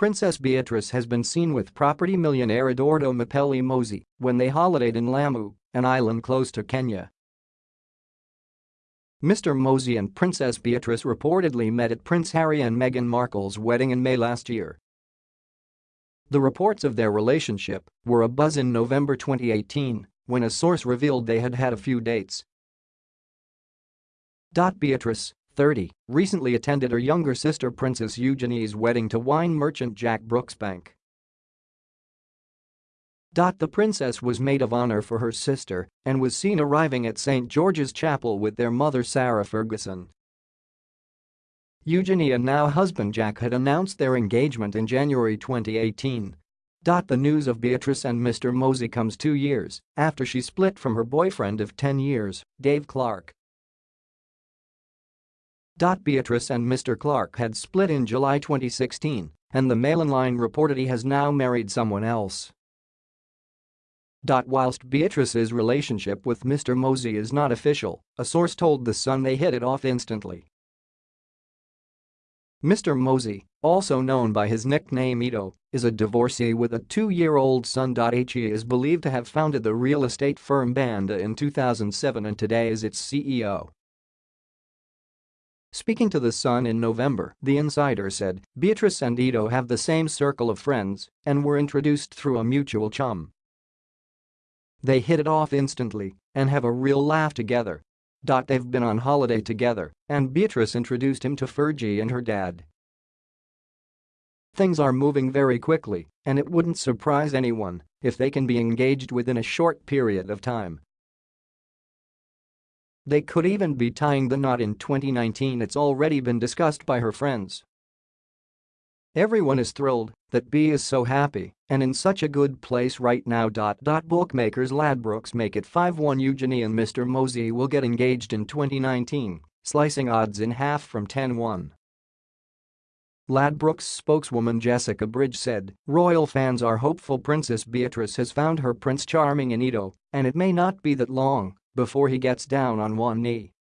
Princess Beatrice has been seen with property millionaire Edoardo Mapelli Mozzi when they holidayed in Lamu, an island close to Kenya. Mr. Mozzi and Princess Beatrice reportedly met at Prince Harry and Meghan Markle's wedding in May last year. The reports of their relationship were abuzz in November 2018 when a source revealed they had had a few dates. Beatrice, 30, recently attended her younger sister Princess Eugenie's wedding to wine merchant Jack Brooksbank. The princess was maid of honor for her sister and was seen arriving at St. George's Chapel with their mother Sarah Ferguson. Eugenie and now husband Jack had announced their engagement in January 2018. The news of Beatrice and Mr. Mozzi comes two years after she split from her boyfriend of 10 years, Dave Clark. Beatrice and Mr. Clark had split in July 2016, and the Mail Online reported he has now married someone else. Whilst Beatrice's relationship with Mr. Mozzi is not official, a source told The Sun they hit it off instantly. Mr. Mozzi, also known by his nickname Edo, is a divorcee with a two-year-old son. He is believed to have founded the real estate firm Banda in 2007 and today is its CEO. Speaking to The Sun in November, the insider said, Beatrice and Edo have the same circle of friends and were introduced through a mutual chum. They hit it off instantly and have a real laugh together. They've been on holiday together and Beatrice introduced him to Fergie and her dad. Things are moving very quickly and it wouldn't surprise anyone if they can be engaged within a short period of time. They could even be tying the knot in 2019 it's already been discussed by her friends. Everyone is thrilled that B is so happy and in such a good place right now. Bookmakers Ladbrokes make it 5-1 Eugenie and Mr. Mozzi will get engaged in 2019, slicing odds in half from 10-1. Ladbrokes spokeswoman Jessica Bridge said, Royal fans are hopeful Princess Beatrice has found her Prince Charming in Edo, and it may not be that long before he gets down on one knee.